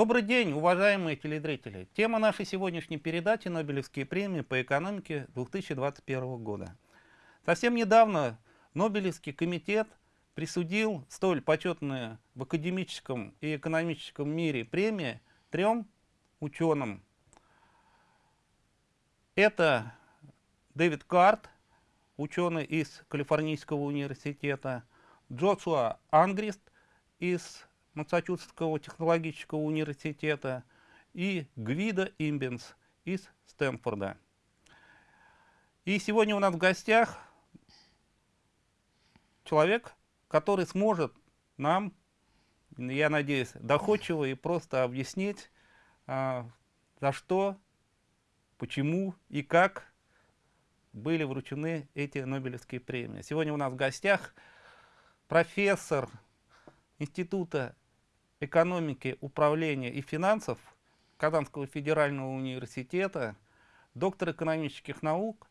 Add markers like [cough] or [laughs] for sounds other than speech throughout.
Добрый день, уважаемые телезрители. Тема нашей сегодняшней передачи «Нобелевские премии по экономике 2021 года». Совсем недавно Нобелевский комитет присудил столь почетные в академическом и экономическом мире премии трем ученым. Это Дэвид Карт, ученый из Калифорнийского университета, Джошуа Ангрист из Массачусетского технологического университета и Гвида Имбенс из Стэнфорда. И сегодня у нас в гостях человек, который сможет нам, я надеюсь, доходчиво и просто объяснить, а, за что, почему и как были вручены эти Нобелевские премии. Сегодня у нас в гостях профессор Института экономики, управления и финансов Казанского федерального университета, доктор экономических наук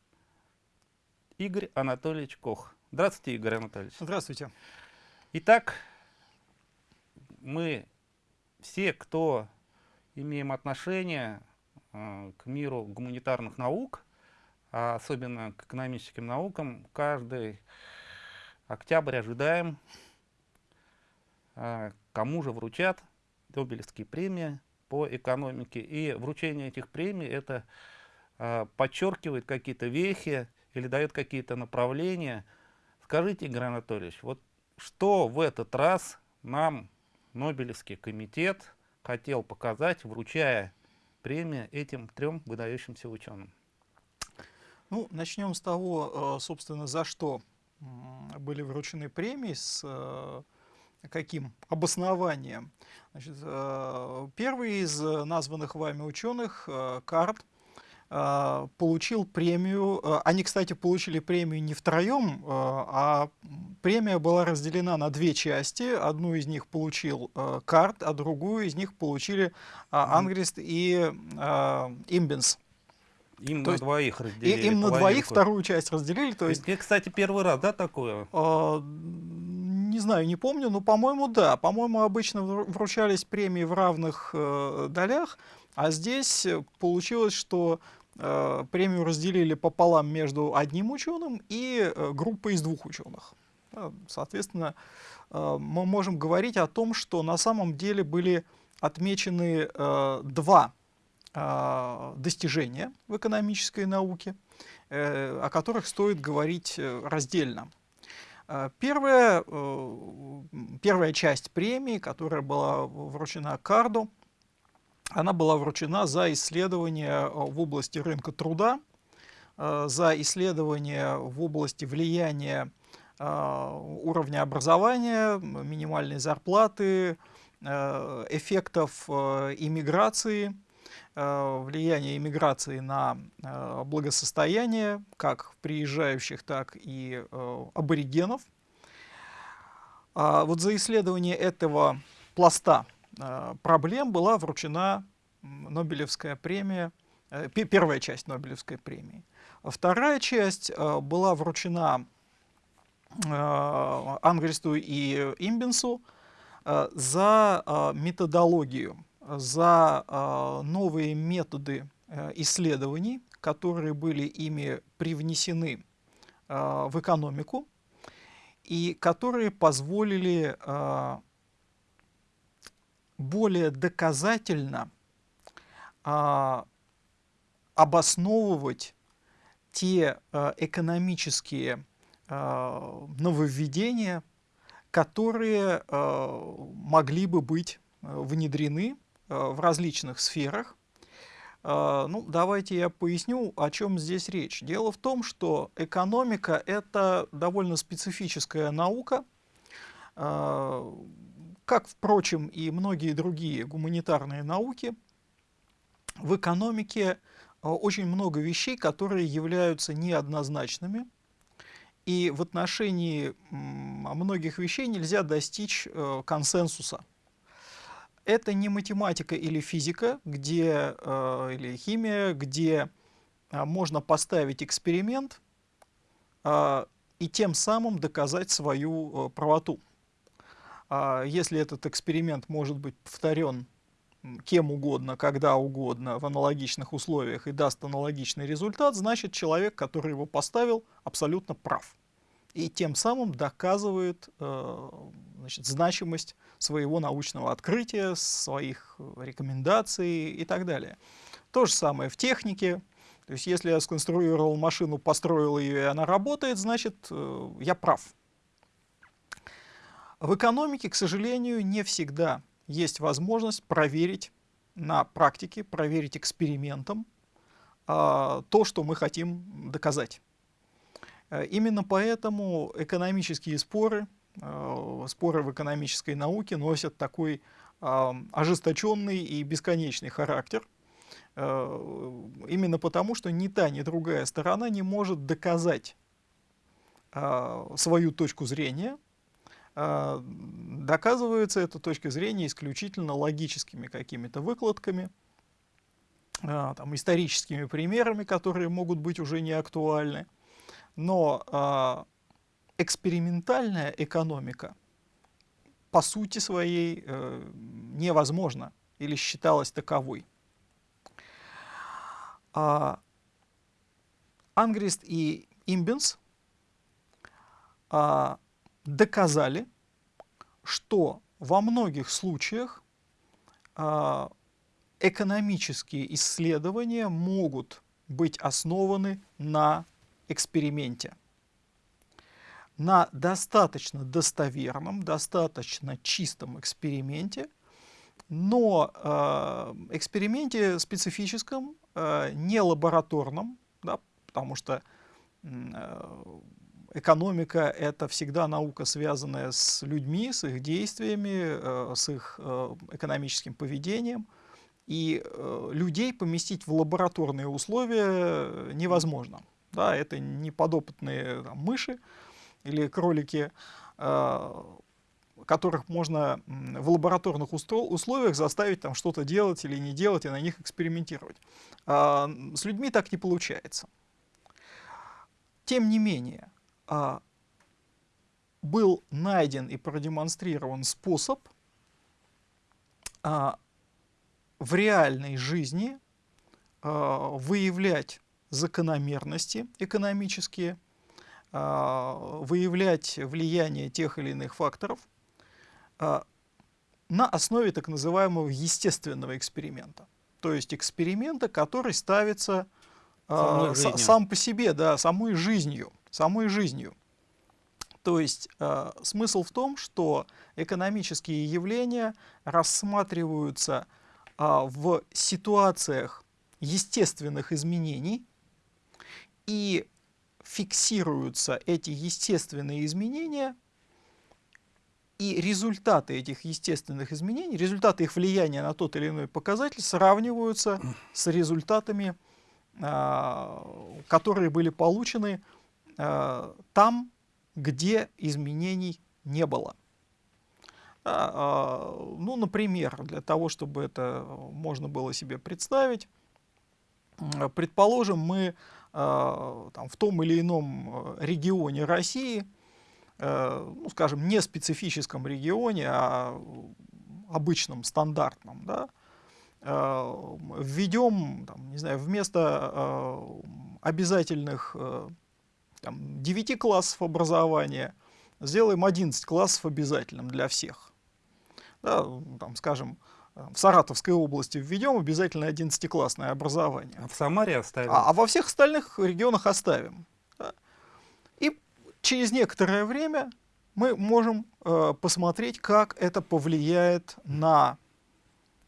Игорь Анатольевич Кох. Здравствуйте, Игорь Анатольевич. Здравствуйте. Итак, мы все, кто имеем отношение э, к миру гуманитарных наук, а особенно к экономическим наукам, каждый октябрь ожидаем, кому же вручат Нобелевские премии по экономике. И вручение этих премий это э, подчеркивает какие-то вехи или дает какие-то направления – Скажите, Игорь Анатольевич, вот что в этот раз нам Нобелевский комитет хотел показать, вручая премию этим трем выдающимся ученым? Ну, начнем с того, э, собственно, за что были вручены премии, с каким обоснованием. Значит, э, первый из названных вами ученых, Карт, а, получил премию. Они, кстати, получили премию не втроем, а, премия была разделена на две части. Одну из них получил Карт, а другую из них получили Ангрист и Имбенс. Им то на двоих разделили. Им на двоих вторую часть разделили. То есть, Это, кстати, первый раз, да, такое? Не знаю, не помню, но, по-моему, да. По-моему, обычно вручались премии в равных э, долях, а здесь получилось, что Э, премию разделили пополам между одним ученым и э, группой из двух ученых. Соответственно, э, мы можем говорить о том, что на самом деле были отмечены два достижения в экономической науке, о которых стоит говорить раздельно. Первая, первая часть премии, которая была вручена Карду, она была вручена за исследования э, в области рынка труда, э, за исследования в области влияния э, уровня образования, минимальной зарплаты, эффектов иммиграции, влияния иммиграции на благосостояние как приезжающих, так и аборигенов. А вот за исследование этого пласта Э, проблем была вручена Нобелевская премия, э, первая часть Нобелевской премии. Вторая часть э, была вручена Ангристу и Имбенсу за методологию, за новые методы исследований, которые были ими привнесены в экономику и которые позволили более доказательно а, обосновывать те а, экономические а, нововведения, которые а, могли бы быть а, внедрены а, в различных сферах. А, ну, давайте я поясню, о чем здесь речь. Дело в том, что экономика — это довольно специфическая наука, а, как, впрочем, и многие другие гуманитарные науки, в экономике а, очень много вещей, которые являются неоднозначными, и в отношении многих вещей нельзя достичь э, консенсуса. Это не математика или физика, где, э, или химия, где а, можно поставить эксперимент а, и тем самым доказать свою э, правоту. А если этот эксперимент может быть повторен кем угодно, когда угодно, в аналогичных условиях и даст аналогичный результат, значит человек, который его поставил, абсолютно прав. И тем самым доказывает э, значит, значимость своего научного открытия, своих рекомендаций и так далее. То же самое в технике. То есть если я сконструировал машину, построил ее, и она работает, значит, э, я прав. В экономике, к сожалению, не всегда есть возможность проверить на практике, проверить экспериментом а, то, что мы хотим доказать. Э, именно поэтому экономические споры, э, споры в экономической науке носят такой ожесточенный и бесконечный характер, э, именно потому, что ни та, ни другая сторона не может доказать а, свою точку зрения, доказывается эта точка зрения исключительно логическими какими-то выкладками, там, историческими примерами, которые могут быть уже не актуальны. Но а, экспериментальная экономика по сути своей э, невозможна или считалась таковой. А, Ангрист и Имбенс а, доказали, что во многих случаях э, экономические исследования могут быть основаны на эксперименте. На достаточно достоверном, достаточно чистом эксперименте, но э, эксперименте специфическом, э, не лабораторном, да, потому что э, экономика — это всегда наука, связанная с людьми, с их действиями, э, с их э, экономическим поведением. И людей поместить в лабораторные условия невозможно. Да, это не подопытные там, мыши или кролики, которых можно в лабораторных условиях заставить там что-то делать или не делать и на них экспериментировать. А с людьми так не получается. Тем не менее, а, был найден и продемонстрирован способ а, в реальной жизни выявлять закономерности экономические, выявлять влияние тех или иных факторов а, на основе так называемого естественного эксперимента. То есть эксперимента, который ставится а, сам по себе, да, самой жизнью самой жизнью. То есть э, смысл в том, что экономические явления рассматриваются э, в ситуациях естественных изменений и фиксируются эти естественные изменения и результаты этих естественных изменений, результаты их влияния на тот или иной показатель сравниваются с результатами, э, которые были получены Э, там, где изменений не было. А, ну, например, для того, чтобы это можно было себе представить, предположим, мы там, в том или ином регионе России, э, ну, скажем, не специфическом регионе, а обычном, стандартном, да, введем, там, не знаю, вместо обязательных там, 9 классов образования, сделаем 11 классов обязательным для всех. Да, там, скажем, в Саратовской области введем обязательно 11-классное образование. А в Самаре оставим? А, а во всех остальных регионах оставим. Да. И через некоторое время мы можем э, посмотреть, как это повлияет на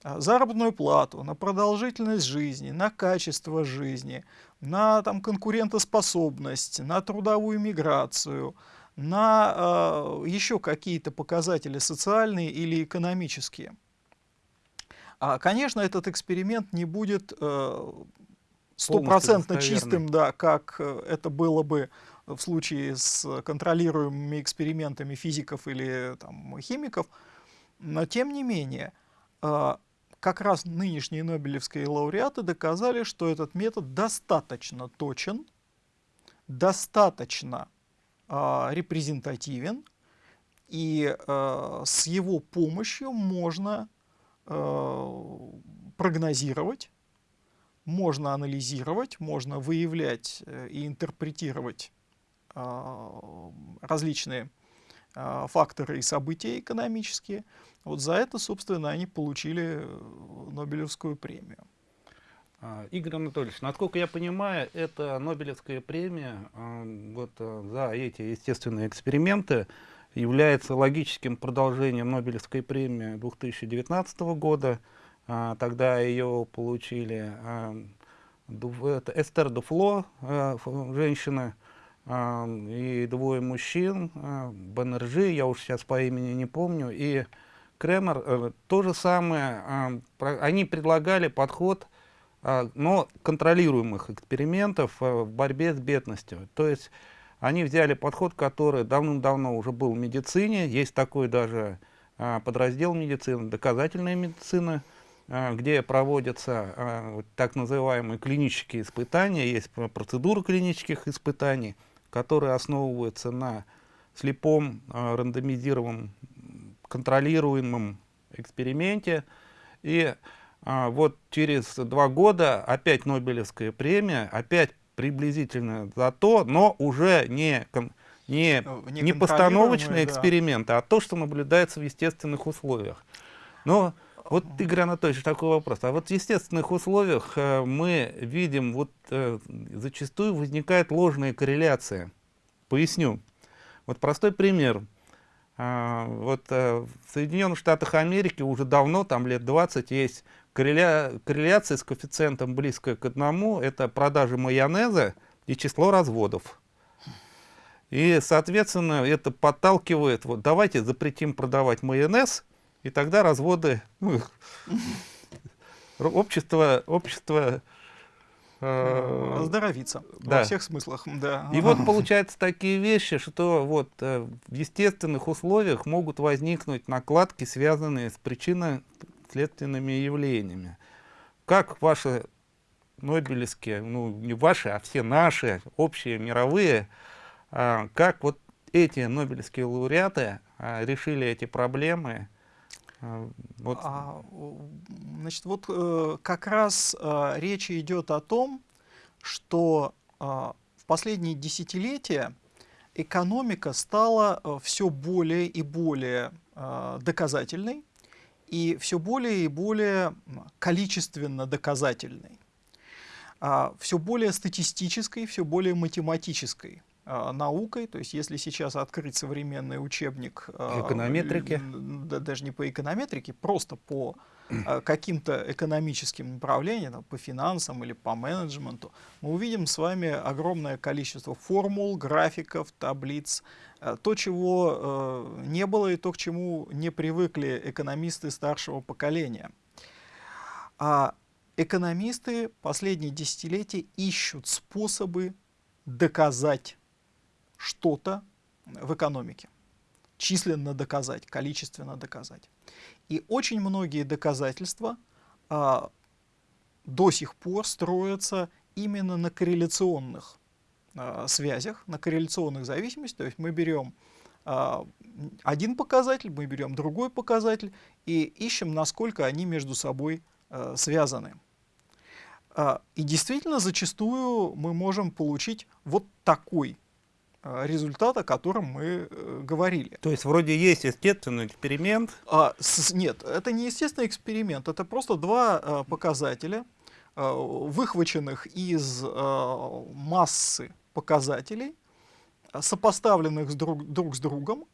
а, заработную плату, на продолжительность жизни, на качество жизни, на там, конкурентоспособность, на трудовую миграцию, на э, еще какие-то показатели социальные или экономические. А, конечно, этот эксперимент не будет э, стопроцентно чистым, да, как э, это было бы в случае с контролируемыми экспериментами физиков или там, химиков, но тем не менее, э, как раз нынешние нобелевские лауреаты доказали, что этот метод достаточно точен, достаточно репрезентативен, и с его помощью можно прогнозировать, можно анализировать, можно выявлять э, и интерпретировать э, различные э, факторы и события экономические. Вот за это, собственно, они получили Нобелевскую премию. А, Игорь Анатольевич, насколько я понимаю, это Нобелевская премия вот, за эти естественные эксперименты является логическим продолжением Нобелевской премии 2019 года. А, тогда ее получили а, Эстер Дуфло, а, женщина, и двое мужчин, Беннержи, я уж сейчас по имени не помню, и Кремер. А, то же самое, они предлагали подход но контролируемых экспериментов в борьбе с бедностью. То есть они взяли подход, который давным-давно уже был в медицине, есть такой даже а, подраздел медицины, доказательная медицина, где проводятся так называемые клинические испытания, есть процедура клинических испытаний, которые основываются на слепом рандомизированном контролируемом эксперименте. И а, вот через два года опять Нобелевская премия, опять приблизительно за то, но уже не, не, ну, не, не постановочные да. эксперименты, а то, что наблюдается в естественных условиях. Но вот, Игорь Анатольевич, такой вопрос. А вот в естественных условиях э, мы видим, вот э, зачастую возникает ложная корреляция. Поясню. Вот простой пример. А, вот э, в Соединенных Штатах Америки уже давно, там лет 20, есть корреля... корреляция с коэффициентом близкая к одному, это продажи майонеза и число разводов. И, соответственно, это подталкивает, вот давайте запретим продавать майонез, и тогда разводы, ну, [laughs] общество, общество э, оздоровиться да. во всех смыслах. Да. И вот [laughs] получаются такие вещи, что вот э, в естественных условиях могут возникнуть накладки, связанные с причиной следственными явлениями. Как ваши Нобелевские, ну не ваши, а все наши, общие, мировые, а, как вот эти Нобелевские лауреаты а, решили эти проблемы? А, вот. А, значит, вот э, как раз э, речь идет о том, что э, в последние десятилетия экономика стала э, все более и более э, доказательной, и все более и более количественно доказательной, а, все более статистической, все более математической а, наукой, то есть если сейчас открыть современный учебник а, эконометрики, да, даже не по эконометрике, просто по каким-то экономическим направлениям, по финансам или по менеджменту, мы увидим с вами огромное количество формул, графиков, таблиц, то, чего э, не было и то, к чему не привыкли экономисты старшего поколения. А экономисты последние десятилетия ищут способы доказать что-то в экономике. Численно доказать, количественно доказать. И очень многие доказательства а, до сих пор строятся именно на корреляционных э, связях, на корреляционных зависимостях. То есть мы берем э, один показатель, мы берем другой показатель и ищем, насколько они между собой э, связаны. Э, и действительно, зачастую мы можем получить вот такой результат, о котором мы э, говорили. То есть вроде есть естественный эксперимент? А, с, нет, это не естественный эксперимент, это просто два э, показателя, э, выхваченных из э, массы показателей, э, сопоставленных с друг, друг с другом,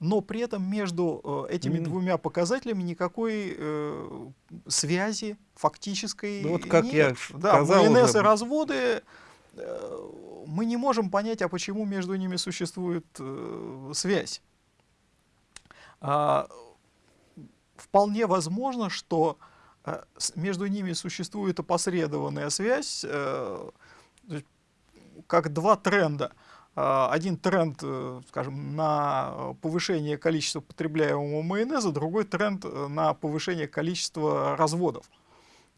но при этом между э, этими mm. двумя показателями никакой э, связи фактической ну, вот как нет. Я да, сказал уже... и разводы, э, мы не можем понять, а почему между ними существует э, связь. А, вполне возможно, что э, между ними существует опосредованная связь, э, как два тренда. А, один тренд, э, скажем, на повышение количества потребляемого майонеза, другой тренд э, на повышение количества разводов.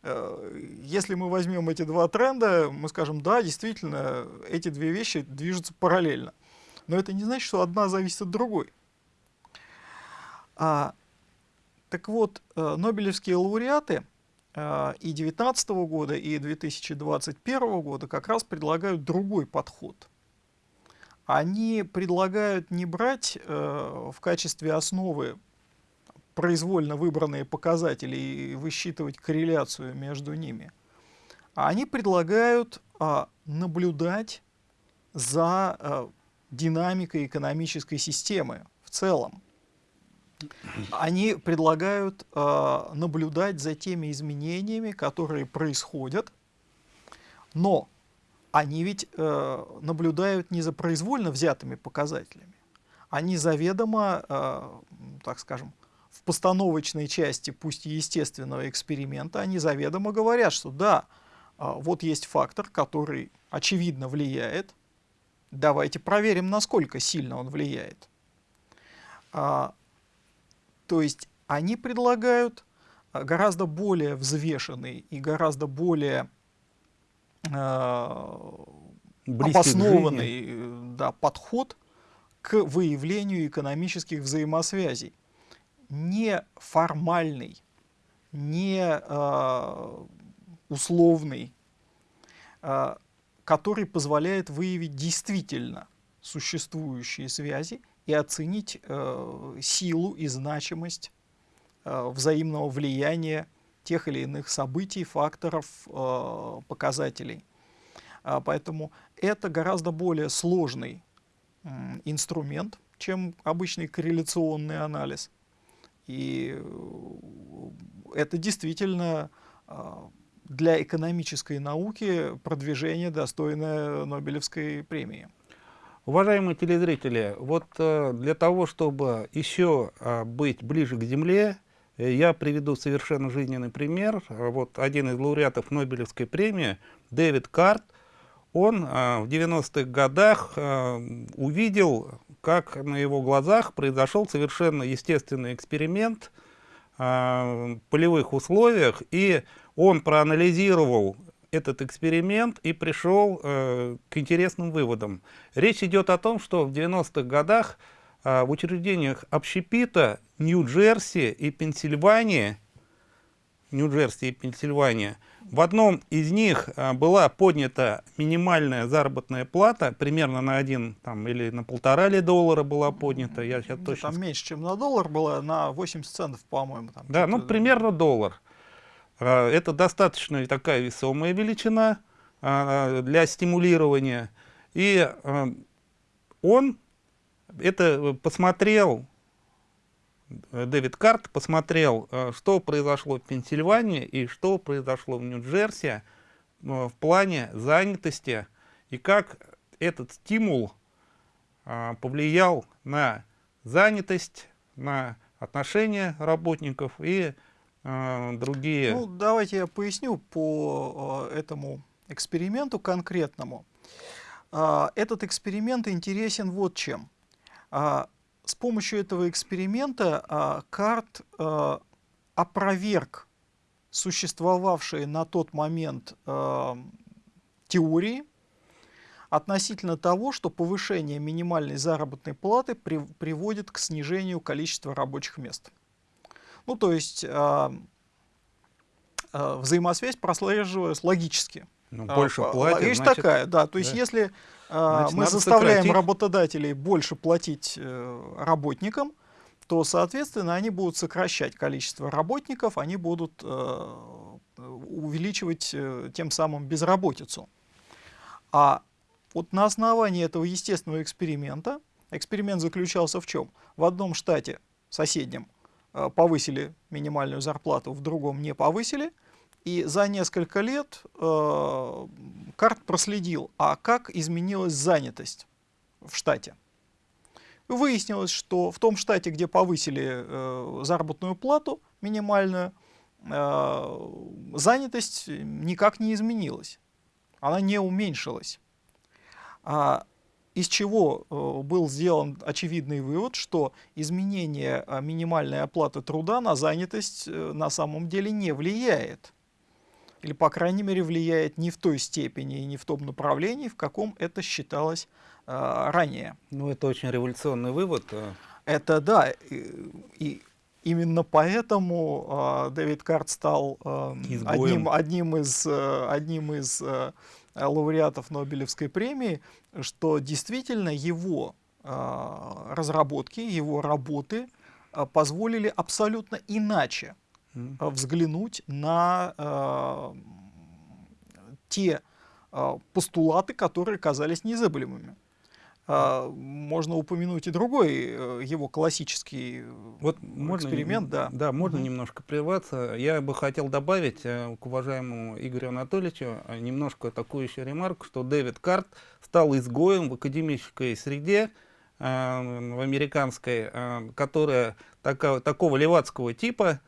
Э, если мы возьмем эти два тренда, мы скажем, да, действительно, эти две вещи движутся параллельно. Но это не значит, что одна зависит от другой. А, Так вот, э, Нобелевские лауреаты э, и 2019 года, и 2021 года как раз предлагают другой подход. Они предлагают не брать э, в качестве основы произвольно выбранные показатели и высчитывать корреляцию между ними, а они предлагают наблюдать за динамикой экономической системы в целом они предлагают э, наблюдать за теми изменениями, которые происходят, но они ведь э, наблюдают не за произвольно взятыми показателями, они заведомо, э, так скажем, в постановочной части, пусть и естественного эксперимента, они заведомо говорят, что да, э, вот есть фактор, который очевидно влияет, давайте проверим, насколько сильно он влияет. То есть они предлагают э, гораздо более взвешенный и гораздо более э, обоснованный э, да, подход к выявлению экономических взаимосвязей. Не формальный, не э, условный, э, который позволяет выявить действительно существующие связи и оценить э, силу и значимость э, взаимного влияния тех или иных событий, факторов, э, показателей. А, поэтому это гораздо более сложный э, инструмент, чем обычный корреляционный анализ. И э, это действительно э, для экономической науки продвижение, достойное Нобелевской премии. Уважаемые телезрители, вот э, для того, чтобы еще э, быть ближе к Земле, э, я приведу совершенно жизненный пример. Вот один из лауреатов Нобелевской премии, Дэвид Карт, он в 90-х годах увидел, как на его глазах произошел совершенно естественный эксперимент в полевых условиях, и он проанализировал этот эксперимент и пришел э, к интересным выводам. Речь идет о том, что в 90-х годах э, в учреждениях общепита Нью-Джерси и Пенсильвании, Нью-Джерси и Пенсильвания, в одном из них э, была поднята минимальная заработная плата, примерно на один там, или на полтора ли доллара была поднята. Я сейчас ну, точно... Там меньше, чем на доллар было, на 80 центов, по-моему. Да, ну примерно доллар. А, это достаточно такая весомая величина а, для стимулирования. И а, он это посмотрел, Дэвид Карт посмотрел, что произошло в Пенсильвании и что произошло в Нью-Джерси в плане занятости и как этот стимул повлиял на занятость, на отношения работников и а, другие? Ну, давайте я поясню по э, этому эксперименту конкретному. Э, этот эксперимент интересен вот чем. С помощью этого эксперимента Карт опроверг существовавшие на тот момент теории относительно того, что повышение минимальной заработной платы при, приводит к снижению количества рабочих мест. Ну, то есть э, э, взаимосвязь прослеживалась логически. Ну, больше э, платят, Вещь значит, такая, да. То есть да. если э, мы заставляем сократить. работодателей больше платить э, работникам, то, соответственно, они будут сокращать количество работников, они будут э, увеличивать э, тем самым безработицу. А вот на основании этого естественного эксперимента, эксперимент заключался в чем? В одном штате соседнем повысили минимальную зарплату, в другом не повысили. И за несколько лет э, Карт проследил, а как изменилась занятость в штате. Выяснилось, что в том штате, где повысили э, заработную плату минимальную, э, занятость никак не изменилась. Она не уменьшилась. А из чего э, был сделан очевидный вывод, что изменение э, минимальной оплаты труда на занятость э, на самом деле не влияет. Или, по крайней мере, влияет не в той степени и не в том направлении, в каком это считалось ранее. Ну, это очень революционный вывод. Это да. И, и Именно поэтому э, Дэвид Карт стал э, одним, одним из, э, одним из э, лауреатов Нобелевской премии, что действительно его э, разработки, его работы э, позволили абсолютно иначе э, взглянуть на э, те э, постулаты, которые казались незыблемыми. А, можно упомянуть и другой э, его классический э, вот эксперимент. Можно, да. да, можно угу. немножко прерваться. Я бы хотел добавить э, к уважаемому Игорю Анатольевичу немножко такую еще ремарку, что Дэвид Карт стал изгоем в академической среде, в американской, которая такая, такого левацкого типа,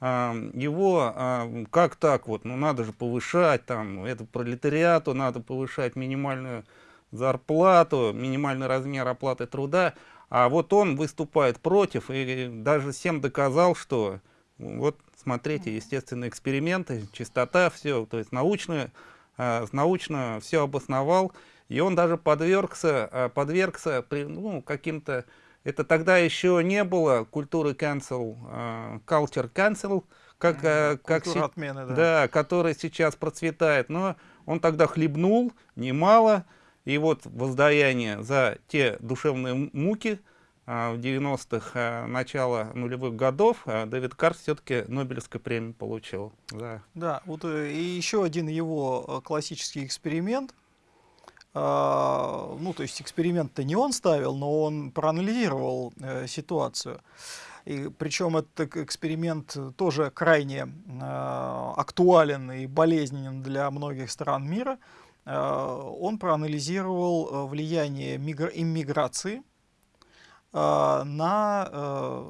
его как так вот, ну надо же повышать, там, это пролетариату надо повышать минимальную зарплату, минимальный размер оплаты труда, а вот он выступает против и даже всем доказал, что вот смотрите, естественные эксперименты, чистота, все, то есть научно, э, научно все обосновал, и он даже подвергся, э, подвергся ну, каким-то, это тогда еще не было культуры cancel, э, culture cancel, как, э, как отмены, да. да, который сейчас процветает, но он тогда хлебнул немало, и вот воздаяние за те душевные муки а, в 90-х, а, начала нулевых годов, а, Дэвид Карс все-таки Нобелевскую премию получил. Да, да вот э, и еще один его э, классический эксперимент, ну, то есть эксперимент-то не он ставил, но он проанализировал э, ситуацию. И причем этот эксперимент тоже крайне актуален и болезненен для многих стран мира. Э, он проанализировал э, влияние иммиграции э, на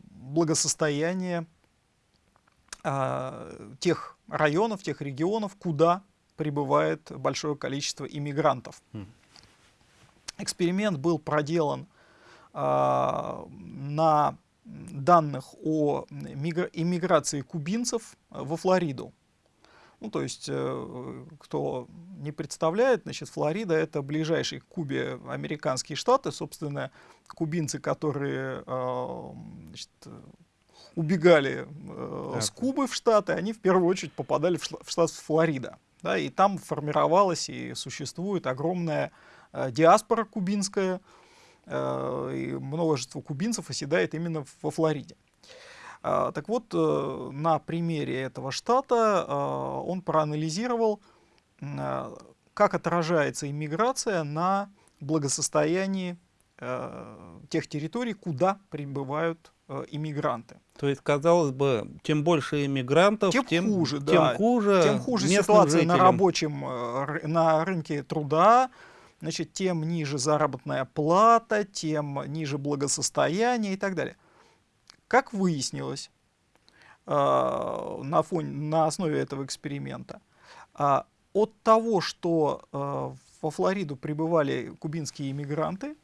благосостояние тех районов, тех регионов, куда прибывает большое количество иммигрантов. Mm. Эксперимент был проделан на данных о иммиграции кубинцев во Флориду. Ну, то есть, э, кто не представляет, значит, Флорида — это ближайший к Кубе американские штаты. Собственно, кубинцы, которые э, значит, убегали э, с Кубы в Штаты, они в первую очередь попадали в, в штат Флорида. Да, и там формировалась и существует огромная э, диаспора кубинская, э, и множество кубинцев оседает именно во Флориде. А, так вот, э, на примере этого штата а, он проанализировал, а, как отражается иммиграция на благосостоянии тех территорий, куда прибывают иммигранты. То есть, казалось бы, чем больше иммигрантов, тем, тем хуже, тем да. хуже, тем хуже ситуация жителям. на рабочем, э, на рынке труда, значит, тем ниже заработная плата, тем ниже благосостояние и так далее. Как выяснилось э, на, фоне, на основе этого эксперимента, э, от того, что э, во Флориду прибывали кубинские иммигранты,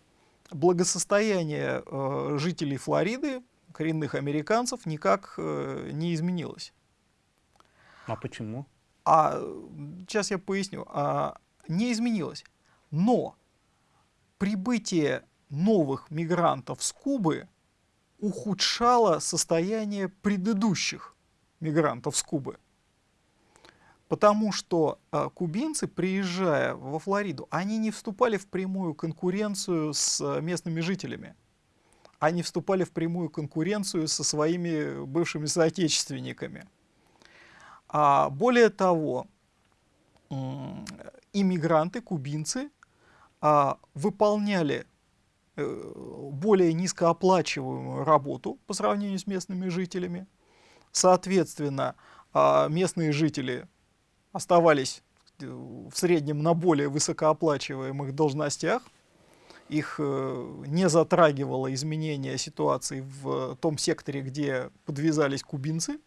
благосостояние э, жителей Флориды, коренных американцев, никак э, не изменилось. А почему? А, сейчас я поясню. А, не изменилось. Но прибытие новых мигрантов с Кубы ухудшало состояние предыдущих мигрантов с Кубы. Потому что э, кубинцы, приезжая во Флориду, они не вступали в прямую конкуренцию с э, местными жителями. Они вступали в прямую конкуренцию со своими бывшими соотечественниками. А более того, иммигранты, кубинцы, э, выполняли более низкооплачиваемую работу по сравнению с местными жителями. Соответственно, а, местные жители оставались э, в среднем на более высокооплачиваемых должностях. Их э, не затрагивало изменение ситуации в том секторе, где подвязались кубинцы.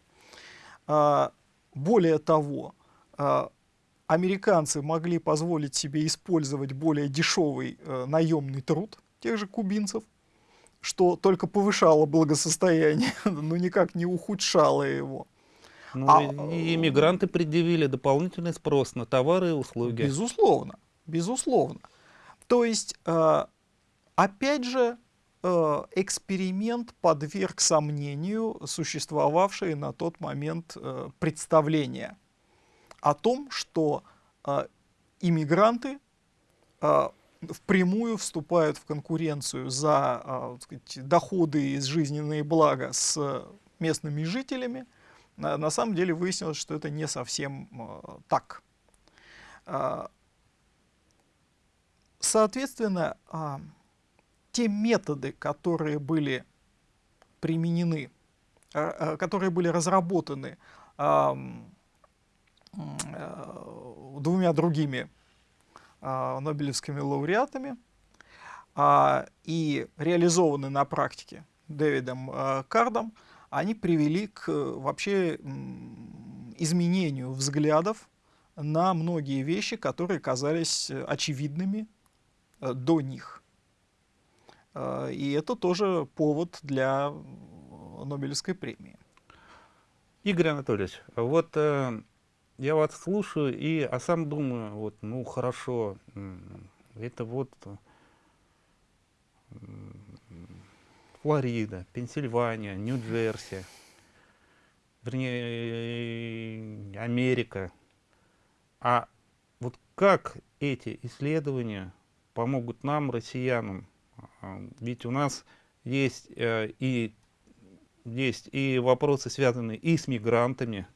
А, более того, а, американцы могли позволить себе использовать более дешевый наемный труд, тех же кубинцев, что только повышало благосостояние, [laughs] но никак не ухудшало его. Ну, а, и иммигранты предъявили дополнительный спрос на товары и услуги. Безусловно, безусловно. То есть, э, опять же, э, эксперимент подверг сомнению существовавшие на тот момент э, представления о том, что иммигранты впрямую вступают в конкуренцию за э, сказать, доходы и жизненные блага с местными жителями, на, самом деле выяснилось, что это не совсем э, так. Э, соответственно, те методы, которые были применены, которые были разработаны э, двумя другими нобелевскими лауреатами э, и реализованы на практике Дэвидом э, Кардом, они привели к вообще изменению взглядов на многие вещи, которые казались очевидными до них. А, и это тоже повод для Нобелевской премии. Игорь Анатольевич, вот э, я вас слушаю и а сам думаю, вот, ну хорошо, это вот Флорида, Пенсильвания, Нью-Джерси, вернее, Америка. А вот как эти исследования помогут нам, россиянам, а, ведь у нас есть, э, и, есть и вопросы, связанные и с мигрантами,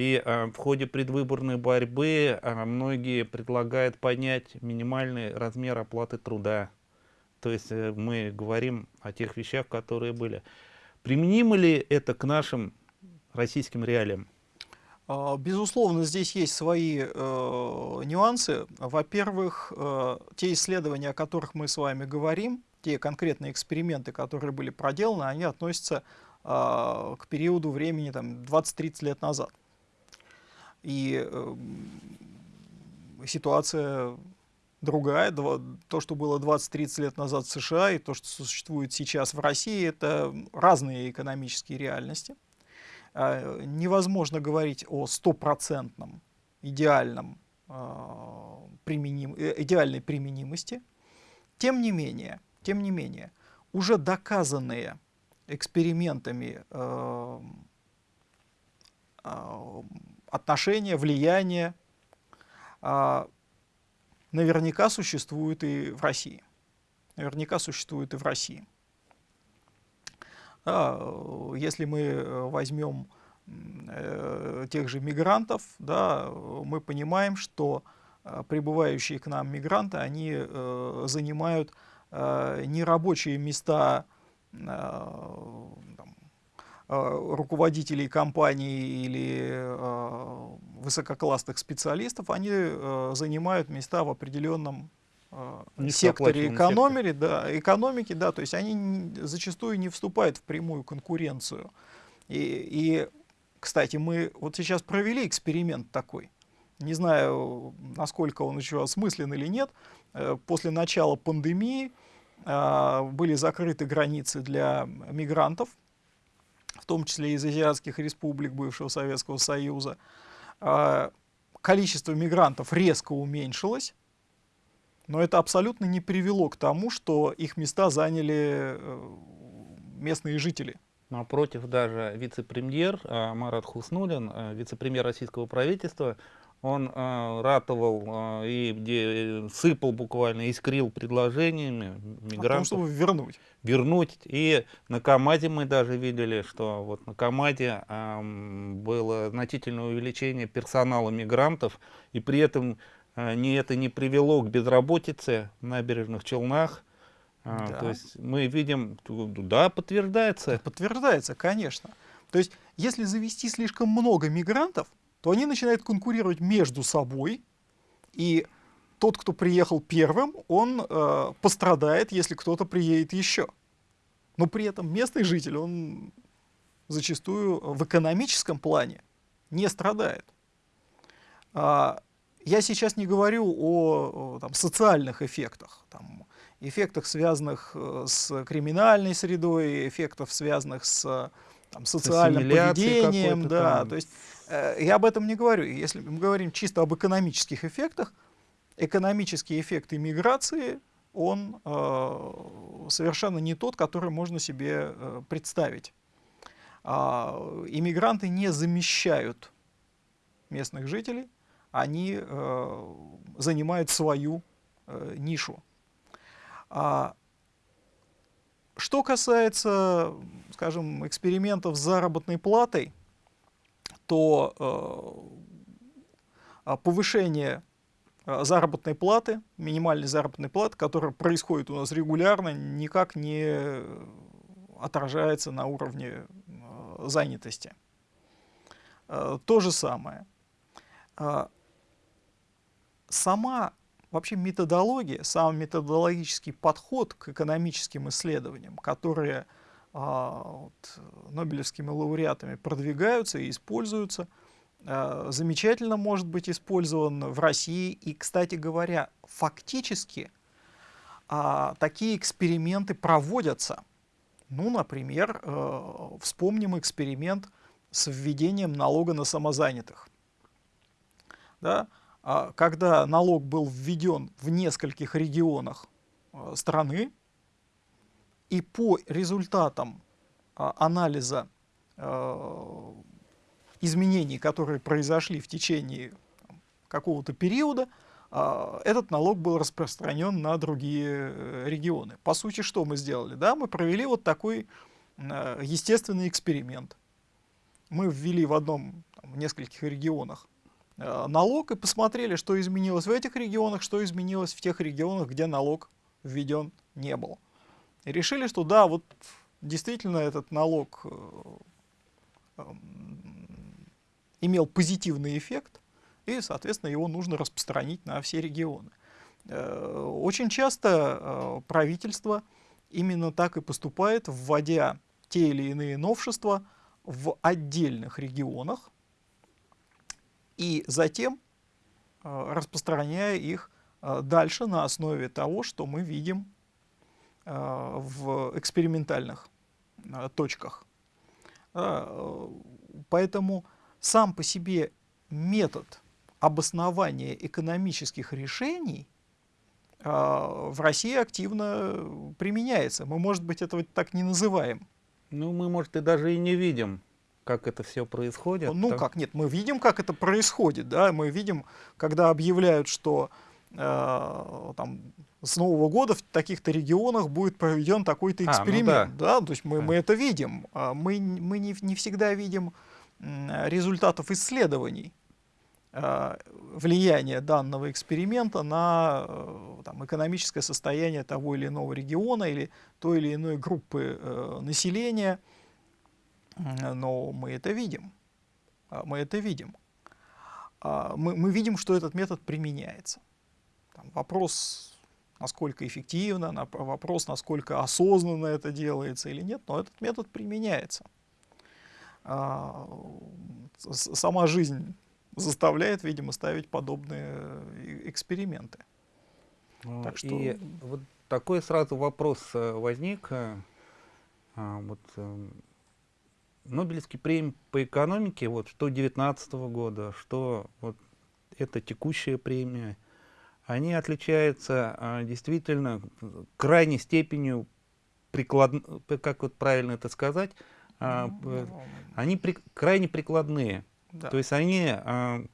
и э, в ходе предвыборной борьбы э, многие предлагают поднять минимальный размер оплаты труда. То есть э, мы говорим о тех вещах, которые были. Применимо ли это к нашим российским реалиям? А, безусловно, здесь есть свои э, нюансы. Во-первых, э, те исследования, о которых мы с вами говорим, те конкретные эксперименты, которые были проделаны, они относятся э, к периоду времени 20-30 лет назад. И э, ситуация другая. То, что было 20-30 лет назад в США, и то, что существует сейчас в России, это разные экономические реальности. А, невозможно говорить о стопроцентном идеальном а, применим, э, идеальной применимости. Тем не менее, тем не менее, уже доказанные экспериментами э, э, отношения, влияние э, наверняка существуют и в России. Наверняка существуют и в России. Э, если мы э, возьмем э, тех же мигрантов, да, мы понимаем, что э, прибывающие к нам мигранты, они занимают э, нерабочие места там, руководителей компаний или э, высококлассных специалистов, они э, занимают места в определенном секторе экономики, да, экономики, да, то есть они зачастую не вступают в прямую конкуренцию. И, и, кстати, мы вот сейчас провели эксперимент такой. Не знаю, насколько он еще осмыслен или нет. Э, после начала пандемии были закрыты границы для мигрантов, в том числе из азиатских республик бывшего Советского Союза. А, количество мигрантов резко уменьшилось, но это абсолютно не привело к тому, что их места заняли э, местные жители. Напротив, даже вице-премьер э, Марат Хуснулин, э, вице-премьер российского правительства, он э, ратовал э, и где сыпал буквально, искрил предложениями мигрантов. О том, чтобы вернуть. Вернуть. И на КАМАЗе мы даже видели, что вот на КАМАЗе э, было значительное увеличение персонала мигрантов, и при этом а, не это не привело к безработице в набережных Челнах. А, да. То есть мы видим, да, подтверждается. Подтверждается, конечно. То есть если завести слишком много мигрантов, то они начинают конкурировать между собой, и тот, кто приехал первым, он э, пострадает, если кто-то приедет еще. Но при этом местный житель, он зачастую в экономическом плане не страдает. А, я сейчас не говорю о, там, социальных эффектах, там, эффектах, связанных э, с криминальной средой, эффектах, связанных с там, социальным поведением. Да, там. то есть, я об этом не говорю. Если мы говорим чисто об экономических эффектах, экономические эффекты миграции он э, совершенно не тот, который можно себе э, представить. А, иммигранты не замещают местных жителей, они э, занимают свою э, нишу. А, что касается, скажем, экспериментов с заработной платой, то э, повышение э, заработной платы, минимальной заработной платы, которая происходит у нас регулярно, никак не отражается на уровне э, занятости. То же самое. Сама вообще методология, сам методологический подход к экономическим исследованиям, которые а, вот, нобелевскими лауреатами продвигаются и используются, а, замечательно может быть использован в России. И, кстати говоря, фактически а, такие эксперименты проводятся. Ну, например, э, вспомним эксперимент с введением налога на самозанятых. Да? А, когда налог был введен в нескольких регионах а, страны, и по результатам а, анализа изменений, которые произошли в течение какого-то периода, этот налог был распространен на другие э, регионы. По сути, что мы сделали? Да, мы провели вот такой естественный эксперимент. Мы ввели в одном, в нескольких регионах Э, налог и посмотрели, что изменилось в этих регионах, что изменилось в тех регионах, где налог введен не был. И решили, что да, вот действительно этот налог э, эм, имел позитивный эффект, и, соответственно, его нужно распространить на все регионы. Э, очень часто правительство именно так и поступает, вводя те или иные новшества в отдельных регионах, и затем э, распространяя их э, дальше на основе того, что мы видим э, в экспериментальных точках. Поэтому сам по себе метод обоснования экономических решений в России активно применяется. Мы, может быть, этого так не называем. Ну, мы, может, и даже и не видим как это все происходит. Ну так? как, нет, мы видим, как это происходит, да, мы видим, когда объявляют, что э, там с Нового года в таких-то регионах будет проведен такой-то эксперимент, а, ну да. да, то есть мы, мы это видим, а мы, мы не, не всегда видим результатов исследований э, влияния данного эксперимента на э, там, экономическое состояние того или иного региона или той или иной группы э, населения, но мы это видим. А, мы это видим. А, мы, мы видим, что этот метод применяется. Там вопрос, насколько эффективно, на, вопрос, насколько осознанно это делается или нет, но этот метод применяется. А, сама жизнь заставляет, видимо, ставить подобные э, эксперименты. Ну, так что... И вот такой сразу вопрос э, возник. Э, вот Нобелевский премии по экономике, вот, что 2019 года, что вот это текущая премия, они отличаются а, действительно крайней степенью приклад... как вот правильно это сказать, а, ну, они при... крайне прикладные. Да. То есть они а,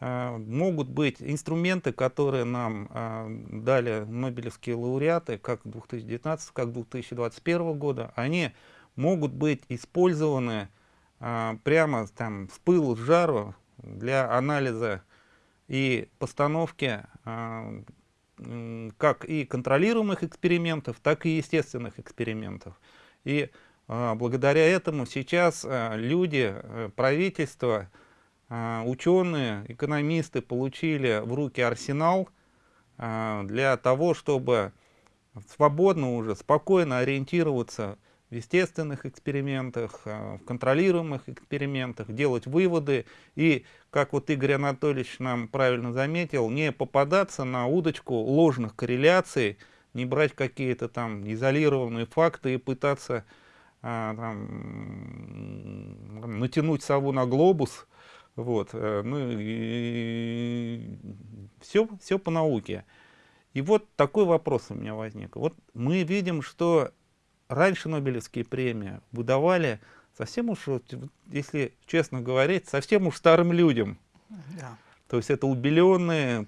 могут быть инструменты, которые нам дали Нобелевские лауреаты, как 2019, как 2021 года, они могут быть использованы прямо там с пылу, с жару для анализа и постановки а, как и контролируемых экспериментов, так и естественных экспериментов. И а, благодаря этому сейчас а, люди, а, правительство, ученые, экономисты получили в руки арсенал для того, чтобы свободно уже, спокойно ориентироваться в естественных экспериментах, а, в контролируемых экспериментах, делать выводы и, как вот Игорь Анатольевич нам правильно заметил, не попадаться на удочку ложных корреляций, не брать какие-то там изолированные факты и пытаться а, там, натянуть сову на глобус, вот, э, ну и все, все по науке. И вот такой вопрос у меня возник. Вот мы видим, что раньше Нобелевские премии выдавали совсем уж, если честно говорить, совсем уж старым людям. Да. То есть это убеленные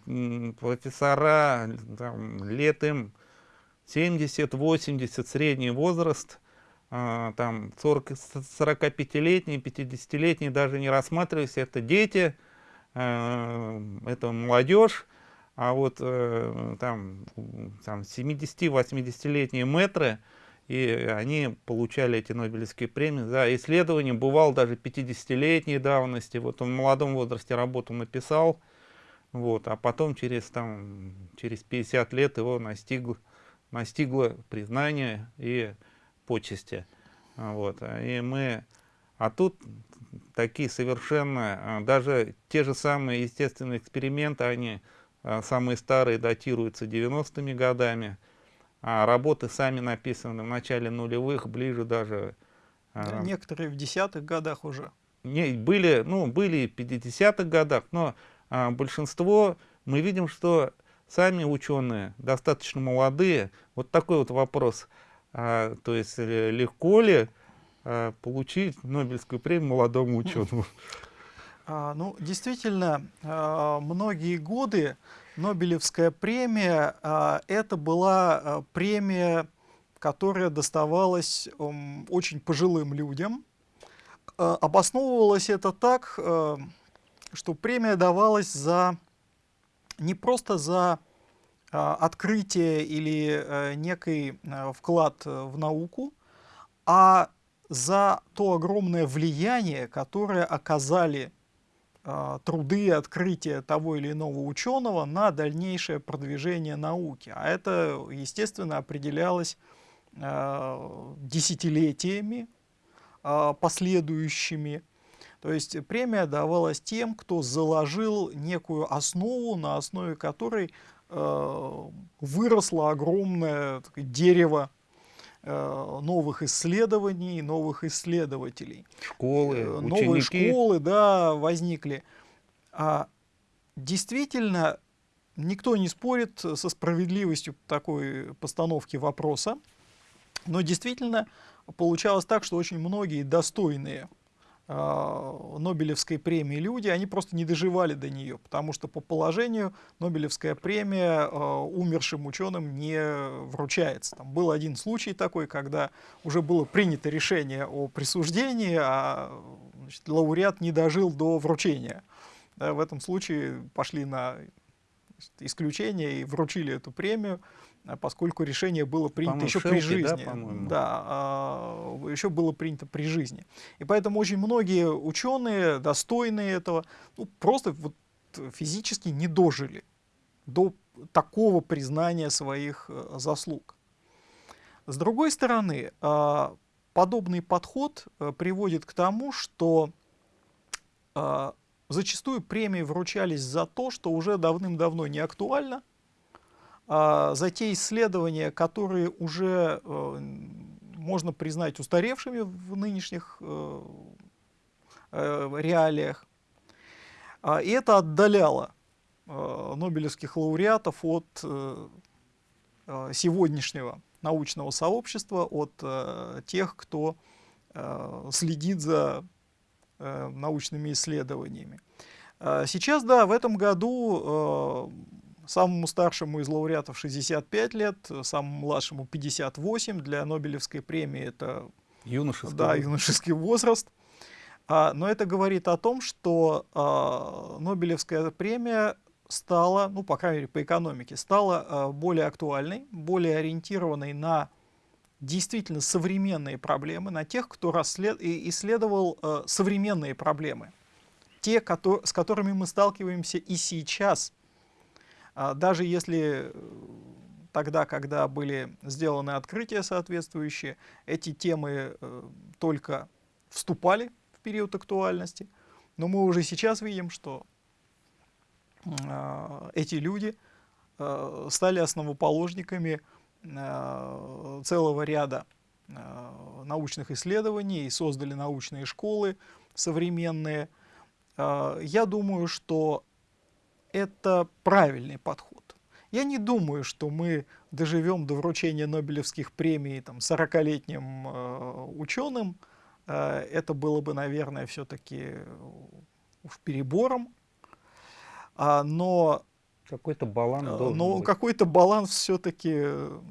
профессора, там, лет им 70-80, средний возраст, а, там 45-летние, 50-летние даже не рассматривались, это дети, а, это молодежь, а вот э, там, там 70-80-летние метры, и они получали эти Нобелевские премии за исследования, бывал даже 50-летней давности, вот он в молодом возрасте работу написал, вот, а потом через, там, через 50 лет его настигло, настигло признание и почести. Вот, и мы, а тут такие совершенно, даже те же самые естественные эксперименты, они самые старые датируются 90-ми годами, а работы сами написаны в начале нулевых, ближе даже... Да, э, некоторые в десятых годах уже. Не, были, ну, были в 50-х годах, но а, большинство, мы видим, что сами ученые достаточно молодые. Вот такой вот вопрос. А, то есть легко ли а, получить Нобелевскую премию молодому ученому? [laughs] А, ну, действительно, а, многие годы Нобелевская премия а, это была а, премия, которая доставалась очень пожилым людям. А, обосновывалось это так, что премия давалась за не просто за открытие или некий вклад в науку, а за то огромное влияние, которое оказали труды и открытия того или иного ученого на дальнейшее продвижение науки. А это, естественно, определялось э, десятилетиями э, последующими. То есть премия давалась тем, кто заложил некую основу, на основе которой выросло огромное дерево новых исследований, новых исследователей. Школы, э, Новые ученики. школы, да, возникли. А действительно, никто не спорит со справедливостью такой постановки вопроса, но действительно получалось так, что очень многие достойные Нобелевской премии люди, они просто не доживали до нее, потому что по положению Нобелевская премия а, умершим ученым не вручается. Там был один случай такой, когда уже было принято решение о присуждении, а значит, лауреат не дожил до вручения. Да, в этом случае пошли на исключение и вручили эту премию. А поскольку решение было принято еще при жизни. Да, да а, еще было принято при жизни. И поэтому очень многие ученые, достойные этого, ну, просто вот физически не дожили до такого признания своих э, заслуг. С другой стороны, э, подобный подход э, приводит к тому, что э, зачастую премии вручались за то, что уже давным-давно не актуально, а, за те исследования, которые уже э, можно признать устаревшими в нынешних э, э, реалиях. А, и это отдаляло нобелевских лауреатов от сегодняшнего научного сообщества, от тех, кто следит за научными исследованиями. А, сейчас, да, в этом году Самому старшему из лауреатов 65 лет, самому младшему 58. Для Нобелевской премии это юношеский, да, юношеский возраст. А, но это говорит о том, что а, Нобелевская премия стала, ну, по крайней мере, по экономике, стала а, более актуальной, более ориентированной на действительно современные проблемы, на тех, кто расслед... исследовал а, современные проблемы. Те, с которыми мы сталкиваемся и сейчас – даже если э, тогда, когда были сделаны открытия соответствующие, эти темы э, только вступали в период актуальности, но мы уже сейчас видим, что а, эти люди э, стали основоположниками целого ряда научных исследований и создали научные школы современные. Я думаю, что это правильный подход. Я не думаю, что мы доживем до вручения Нобелевских премий там, 40-летним э, ученым. Э, это было бы, наверное, все-таки уж перебором. А, но какой-то баланс э, Но какой-то баланс все-таки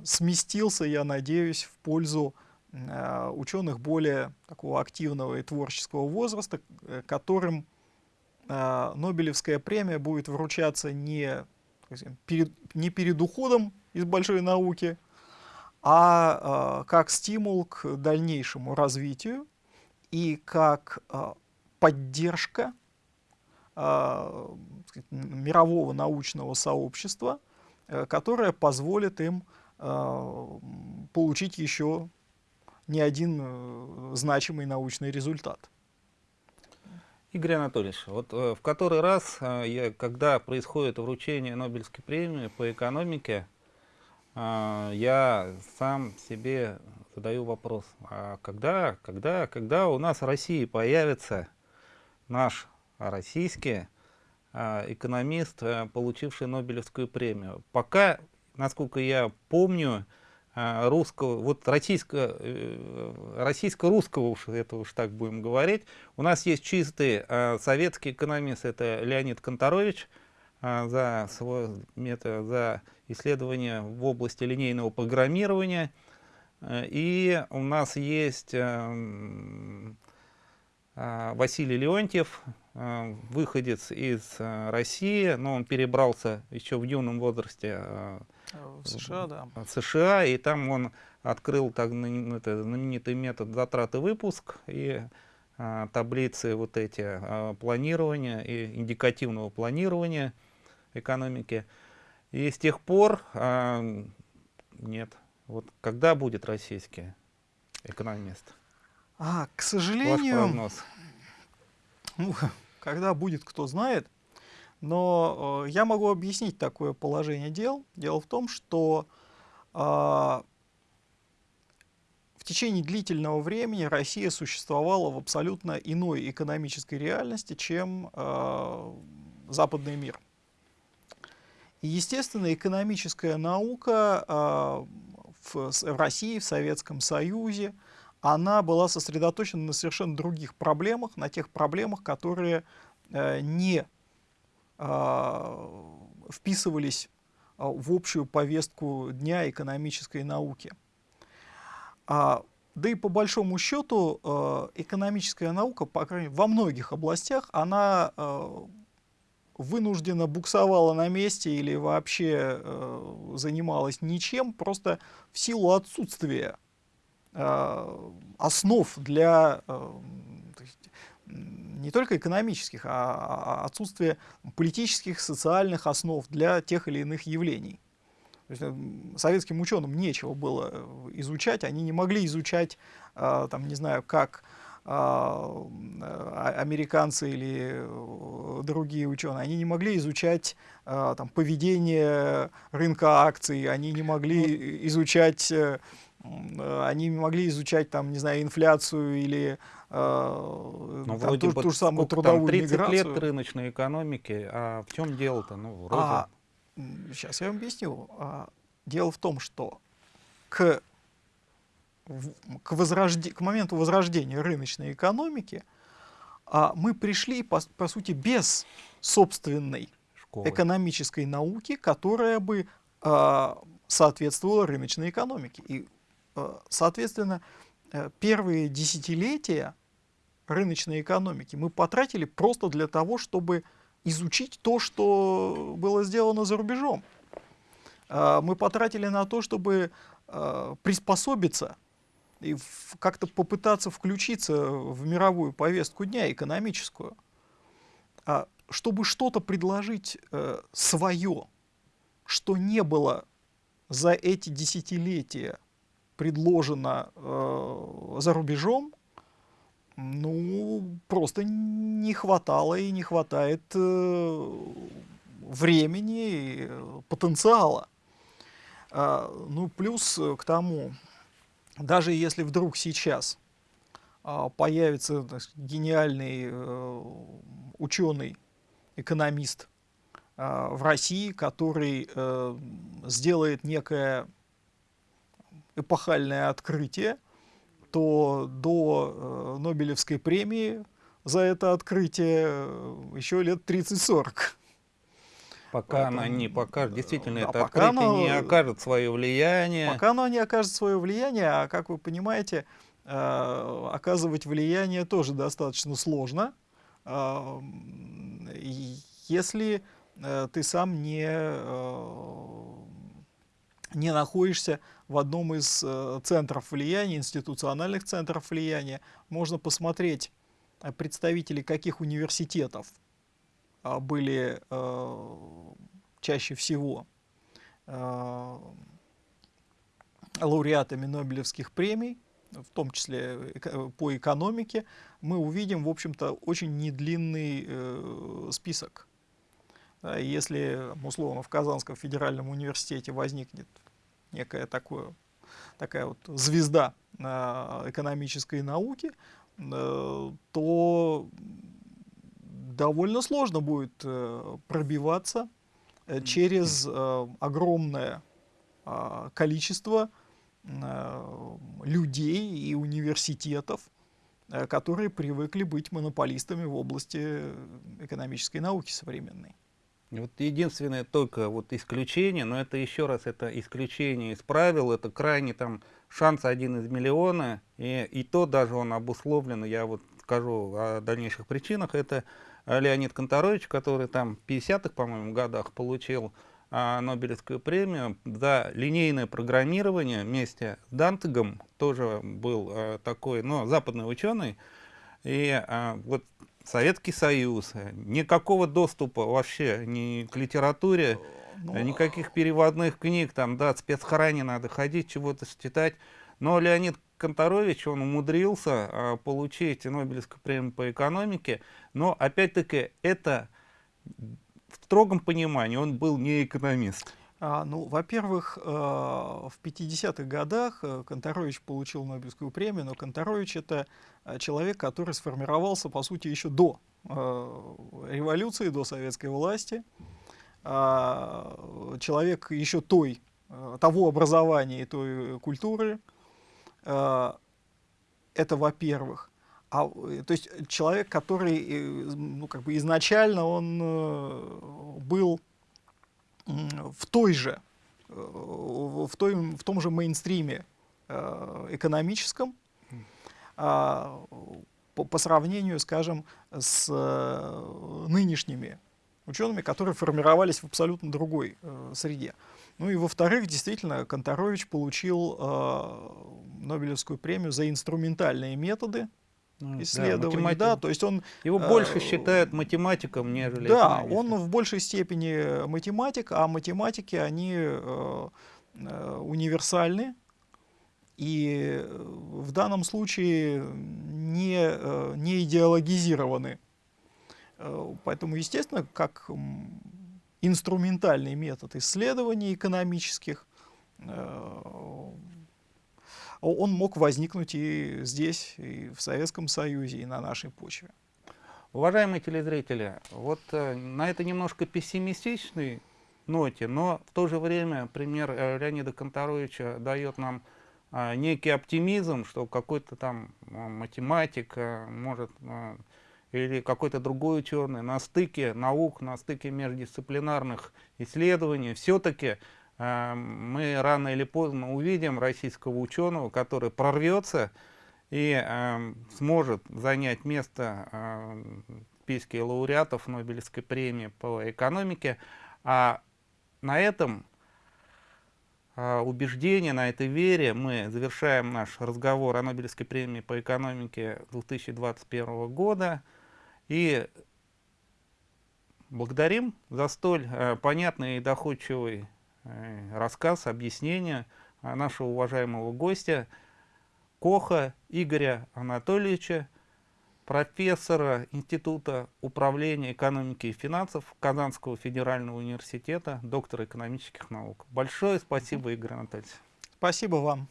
сместился, я надеюсь, в пользу э, ученых более такого активного и творческого возраста, э, которым э, Нобелевская премия будет вручаться не, перед, не перед уходом из большой науки, а э, как стимул к дальнейшему развитию и как э, поддержка мирового научного сообщества, э, которое позволит им получить еще не один э, значимый научный результат. Игорь Анатольевич, вот в который раз, я, когда происходит вручение Нобелевской премии по экономике, я сам себе задаю вопрос, а когда, когда, когда у нас в России появится наш российский экономист, э, получивший Нобелевскую премию. Пока, насколько я помню, русского, вот российско, э, российско-русского, уж это уж так будем говорить, у нас есть чистый а, советский экономист, это Леонид Конторович, за свой метод, за исследование в области линейного программирования. Э, и у нас есть эм, Василий Леонтьев, Э, выходец из России, но он перебрался еще в юном возрасте в США, да. в США, и там он открыл так, это, знаменитый метод затраты выпуск и а, таблицы вот эти а, планирования и индикативного планирования экономики. И с тех пор а, нет. Вот когда будет российский экономист? А, к сожалению, Ваш прогноз. Ну, [laughs] когда будет, кто знает. Но э, я могу объяснить такое положение дел. Дело в том, что э, в течение длительного времени Россия существовала в абсолютно иной экономической реальности, чем э, западный мир. И, естественно, экономическая наука э, в, в России, в Советском Союзе, она была сосредоточена на совершенно других проблемах, на тех проблемах, которые э, не вписывались э, в общую повестку дня экономической науки. А, да и по большому счету экономическая наука, по крайней мере, во многих областях, она вынуждена буксовала на месте или вообще занималась ничем, просто в силу отсутствия основ для не только экономических, а отсутствие политических, социальных основ для тех или иных явлений. То есть, э, советским ученым нечего было изучать, они не могли изучать, там, не знаю, как а, американцы или другие ученые, они не могли изучать там, поведение рынка акций, они не могли изучать Э, они могли изучать, там, не знаю, инфляцию или э, ну, там, ту, ту же самую трудовую там 30 миграцию. лет рыночной экономики, а в чем дело-то? Ну, вроде... а, сейчас я вам объясню. А, дело в том, что к, к, возрожде, к моменту возрождения рыночной экономики а, мы пришли, по, по сути, без собственной Школы. экономической науки, которая бы а, соответствовала рыночной экономике. И Э, соответственно, э, первые десятилетия рыночной экономики мы потратили просто для того, чтобы изучить то, что было сделано за рубежом. Э, мы потратили на то, чтобы приспособиться и как-то попытаться включиться в мировую повестку дня, экономическую, а чтобы что-то предложить свое, что не было за эти десятилетия предложено э, за рубежом, ну, просто не хватало и не хватает э, времени и потенциала. Э, ну, плюс к тому, даже если вдруг сейчас э, появится так, гениальный э, ученый, экономист, в России, который сделает некое эпохальное открытие, то до Нобелевской премии за это открытие еще лет 30-40. Пока Поэтому, она не покажет, действительно, да, это открытие оно, не окажет свое влияние. Пока оно не окажет свое влияние, а как вы понимаете, э, оказывать влияние тоже достаточно сложно, э, если э, ты сам не, э, не находишься в одном из э, центров влияния, институциональных центров влияния. Можно посмотреть э, представителей каких университетов а, были э, чаще всего э, лауреатами Нобелевских премий, в том числе по экономике, мы увидим, в общем-то, очень недлинный э, список. Если, условно, в Казанском федеральном университете возникнет некая такое, такая вот звезда экономической науки, то довольно сложно будет э, пробиваться э, через э, огромное э, количество э, людей и университетов, э, которые привыкли быть монополистами в области экономической науки современной. Вот единственное только вот исключение, но это еще раз, это исключение из правил, это крайне там шанс один из миллиона, и, и то даже он обусловлен, я вот скажу о дальнейших причинах, это Леонид Конторович, который там в 50-х, по-моему, годах получил а, Нобелевскую премию за линейное программирование вместе с Дантегом, тоже был а, такой, но западный ученый, и а, вот Советский Союз, никакого доступа вообще ни к литературе, ну, никаких переводных книг, там, да, спецхране надо ходить, чего-то читать, но Леонид Конторович, он умудрился а, получить Нобелевскую премию по экономике, но опять-таки это в строгом понимании, он был не экономист. А, ну, во-первых, э, в 50-х годах э, Конторович получил Нобелевскую премию, но Конторович это э, человек, который сформировался, по сути, еще до революции, до советской власти. А, человек еще той, того образования и той культуры, Э, это во-первых. А, то есть человек, который э, ну, как бы изначально он э, был в той же, в, той, в том же мейнстриме экономическом, а, по, по сравнению, скажем, с нынешними учеными, которые формировались в абсолютно другой среде. Ну и во-вторых, действительно, Конторович получил э, Нобелевскую премию за инструментальные методы исследований. Да, да, то есть он, Его э, больше считают математиком, нежели Да, он в большей степени математик, а математики, они э, э, универсальны. И в данном случае не, э, не идеологизированы. Э, поэтому, естественно, как инструментальный метод исследований экономических, э, он мог возникнуть и здесь, и в Советском Союзе, и на нашей почве. Уважаемые телезрители, вот э, на этой немножко пессимистичной ноте, но в то же время пример э, Леонида Конторовича дает нам некий оптимизм, что какой-то там математик может или какой-то другой ученый на стыке наук, на стыке междисциплинарных исследований, все-таки э, мы рано или поздно увидим российского ученого, который прорвется и э, сможет занять место э, в списке лауреатов Нобелевской премии по экономике. А на этом убеждении, на этой вере мы завершаем наш разговор о Нобелевской премии по экономике 2021 года. И благодарим за столь понятный и доходчивый рассказ, объяснение нашего уважаемого гостя Коха Игоря Анатольевича, профессора Института управления экономики и финансов Казанского федерального университета, доктора экономических наук. Большое спасибо, Игорь Анатольевич. Спасибо вам.